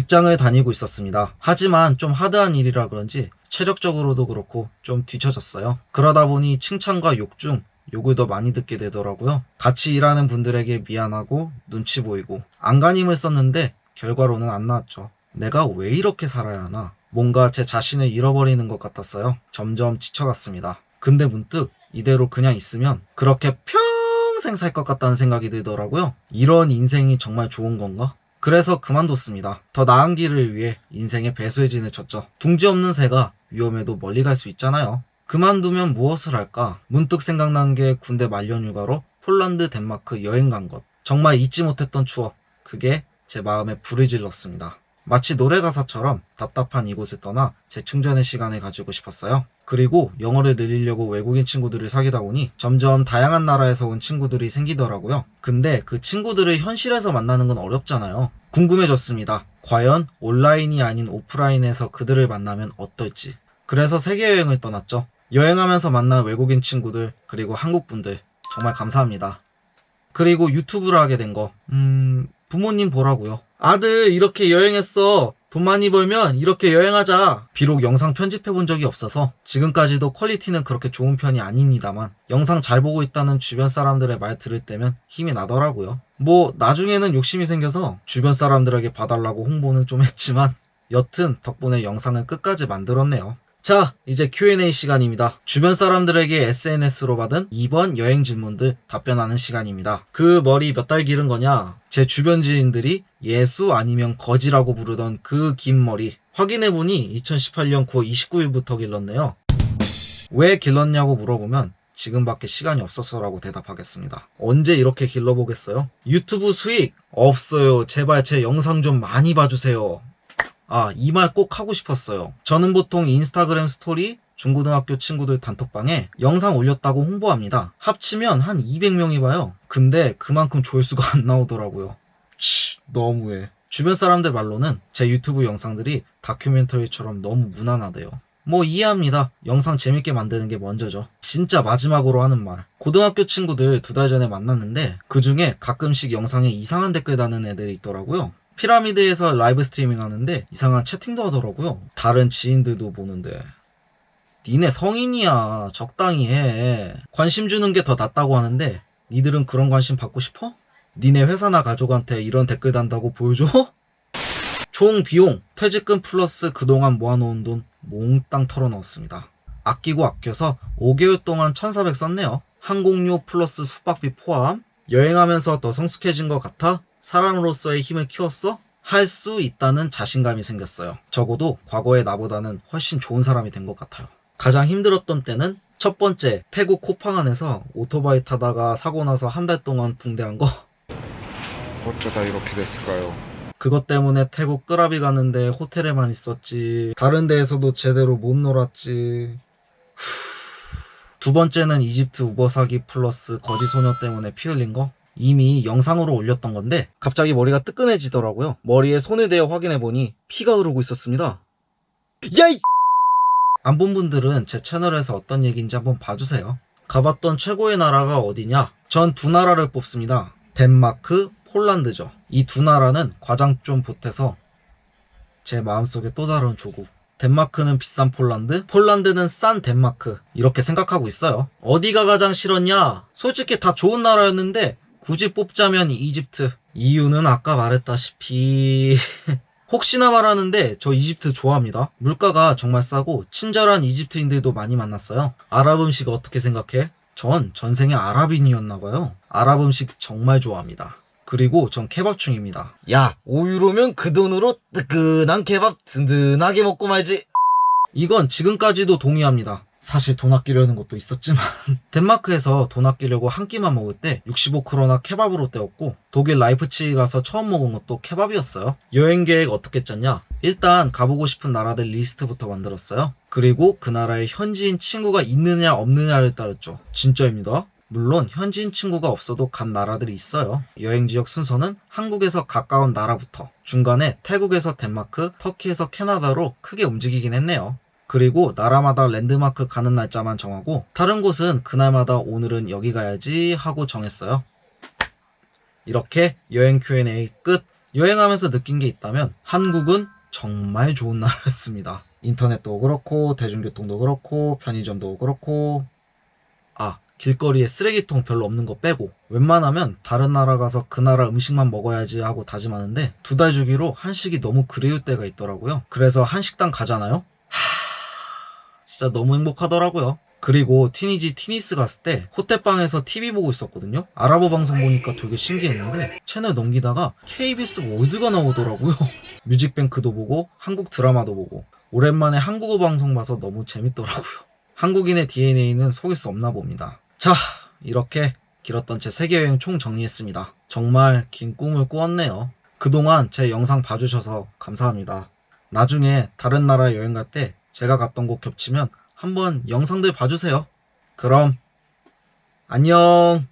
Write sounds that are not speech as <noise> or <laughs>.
직장을 다니고 있었습니다. 하지만 좀 하드한 일이라 그런지 체력적으로도 그렇고 좀 뒤처졌어요. 그러다 보니 칭찬과 욕 중 욕을 더 많이 듣게 되더라고요. 같이 일하는 분들에게 미안하고 눈치 보이고 안간힘을 썼는데 결과로는 안 나왔죠. 내가 왜 이렇게 살아야 하나? 뭔가 제 자신을 잃어버리는 것 같았어요. 점점 지쳐갔습니다. 근데 문득 이대로 그냥 있으면 그렇게 평생 살 것 같다는 생각이 들더라고요. 이런 인생이 정말 좋은 건가? 그래서 그만뒀습니다. 더 나은 길을 위해 인생의 배수의 진을 쳤죠. 둥지 없는 새가 위험해도 멀리 갈 수 있잖아요. 그만두면 무엇을 할까? 문득 생각난 게 군대 말년 휴가로 폴란드, 덴마크 여행 간 것. 정말 잊지 못했던 추억. 그게 제 마음에 불을 질렀습니다. 마치 노래 가사처럼 답답한 이곳을 떠나 재충전의 시간을 가지고 싶었어요. 그리고 영어를 늘리려고 외국인 친구들을 사귀다 보니 점점 다양한 나라에서 온 친구들이 생기더라고요. 근데 그 친구들을 현실에서 만나는 건 어렵잖아요. 궁금해졌습니다. 과연 온라인이 아닌 오프라인에서 그들을 만나면 어떨지. 그래서 세계여행을 떠났죠. 여행하면서 만난 외국인 친구들, 그리고 한국 분들, 정말 감사합니다. 그리고 유튜브를 하게 된 거, 음, 부모님 보라고요. 아들, 이렇게 여행했어. 돈 많이 벌면 이렇게 여행하자. 비록 영상 편집해 본 적이 없어서 지금까지도 퀄리티는 그렇게 좋은 편이 아닙니다만 영상 잘 보고 있다는 주변 사람들의 말 들을 때면 힘이 나더라고요. 뭐 나중에는 욕심이 생겨서 주변 사람들에게 봐달라고 홍보는 좀 했지만 여튼 덕분에 영상을 끝까지 만들었네요. 자, 이제 Q&A 시간입니다. 주변 사람들에게 SNS로 받은 이번 여행 질문들 답변하는 시간입니다. 그 머리 몇 달 기른 거냐? 제 주변 지인들이 예수 아니면 거지라고 부르던 그 긴 머리. 확인해보니 2018년 9월 29일부터 길렀네요. 왜 길렀냐고 물어보면 지금밖에 시간이 없어서라고 대답하겠습니다. 언제 이렇게 길러보겠어요? 유튜브 수익 없어요. 제발 제 영상 좀 많이 봐주세요. 아, 이 말 꼭 하고 싶었어요. 저는 보통 인스타그램 스토리, 중고등학교 친구들 단톡방에 영상 올렸다고 홍보합니다. 합치면 한 200명이 봐요. 근데 그만큼 조회수가 안 나오더라고요. 치, 너무해. 주변 사람들 말로는 제 유튜브 영상들이 다큐멘터리처럼 너무 무난하대요. 뭐 이해합니다. 영상 재밌게 만드는 게 먼저죠. 진짜 마지막으로 하는 말. 고등학교 친구들 두 달 전에 만났는데 그 중에 가끔씩 영상에 이상한 댓글 다는 애들이 있더라고요. 피라미드에서 라이브 스트리밍 하는데 이상한 채팅도 하더라고요. 다른 지인들도 보는데 니네 성인이야 적당히 해 관심 주는 게 더 낫다고 하는데 니들은 그런 관심 받고 싶어? 니네 회사나 가족한테 이런 댓글 단다고 보여줘? 총 비용 퇴직금 플러스 그동안 모아놓은 돈 몽땅 털어넣었습니다. 아끼고 아껴서 5개월 동안 1400 썼네요. 항공료 플러스 숙박비 포함 여행하면서 더 성숙해진 것 같아 사람으로서의 힘을 키웠어? 할 수 있다는 자신감이 생겼어요. 적어도 과거의 나보다는 훨씬 좋은 사람이 된 것 같아요. 가장 힘들었던 때는 첫 번째 태국 코팡안에서 오토바이 타다가 사고 나서 한 달 동안 붕대한 거 어쩌다 이렇게 됐을까요? 그것 때문에 태국 끄라비 가는데 호텔에만 있었지 다른 데에서도 제대로 못 놀았지 후. 두 번째는 이집트 우버 사기 플러스 거지 소녀 때문에 피 흘린 거 이미 영상으로 올렸던 건데 갑자기 머리가 뜨끈해지더라고요. 머리에 손을 대어 확인해보니 피가 흐르고 있었습니다. 야이! 안 본 분들은 제 채널에서 어떤 얘기인지 한번 봐주세요. 가봤던 최고의 나라가 어디냐? 전 두 나라를 뽑습니다. 덴마크, 폴란드죠. 이 두 나라는 과장 좀 보태서 제 마음속에 또 다른 조국. 덴마크는 비싼 폴란드, 폴란드는 싼 덴마크. 이렇게 생각하고 있어요. 어디가 가장 싫었냐? 솔직히 다 좋은 나라였는데 굳이 뽑자면 이집트. 이유는 아까 말했다시피 <laughs> 혹시나 말하는데 저 이집트 좋아합니다. 물가가 정말 싸고 친절한 이집트인들도 많이 만났어요. 아랍 음식 어떻게 생각해? 전 전생에 아랍인이었나봐요. 아랍 음식 정말 좋아합니다. 그리고 전 케밥충입니다. 야, 5유로면 그 돈으로 뜨끈한 케밥 든든하게 먹고 말지. 이건 지금까지도 동의합니다. 사실 돈 아끼려는 것도 있었지만 <laughs> 덴마크에서 돈 아끼려고 한 끼만 먹을 때 65크로나 케밥으로 때웠고 독일 라이프치히 가서 처음 먹은 것도 케밥이었어요. 여행 계획 어떻게 짰냐? 일단 가보고 싶은 나라들 리스트부터 만들었어요. 그리고 그 나라에 현지인 친구가 있느냐 없느냐를 따랐죠. 진짜입니다. 물론 현지인 친구가 없어도 간 나라들이 있어요. 여행 지역 순서는 한국에서 가까운 나라부터 중간에 태국에서 덴마크, 터키에서 캐나다로 크게 움직이긴 했네요. 그리고 나라마다 랜드마크 가는 날짜만 정하고 다른 곳은 그날마다 오늘은 여기 가야지 하고 정했어요. 이렇게 여행 Q&A 끝. 여행하면서 느낀 게 있다면 한국은 정말 좋은 나라였습니다. 인터넷도 그렇고 대중교통도 그렇고 편의점도 그렇고 아 길거리에 쓰레기통 별로 없는 거 빼고 웬만하면 다른 나라 가서 그 나라 음식만 먹어야지 하고 다짐하는데 두 달 주기로 한식이 너무 그리울 때가 있더라고요. 그래서 한식당 가잖아요. 하... 진짜 너무 행복하더라고요. 그리고 티니지 티니스 갔을 때 호텔방에서 TV 보고 있었거든요. 아랍어 방송 보니까 되게 신기했는데 채널 넘기다가 KBS 월드가 나오더라고요. <laughs> 뮤직뱅크도 보고 한국 드라마도 보고 오랜만에 한국어 방송 봐서 너무 재밌더라고요. 한국인의 DNA는 속일 수 없나 봅니다. 자, 이렇게 길었던 제 세계여행 총 정리했습니다. 정말 긴 꿈을 꾸었네요. 그동안 제 영상 봐주셔서 감사합니다. 나중에 다른 나라 여행 갈때 제가 갔던 곳 겹치면 한번 영상들 봐주세요. 그럼 안녕.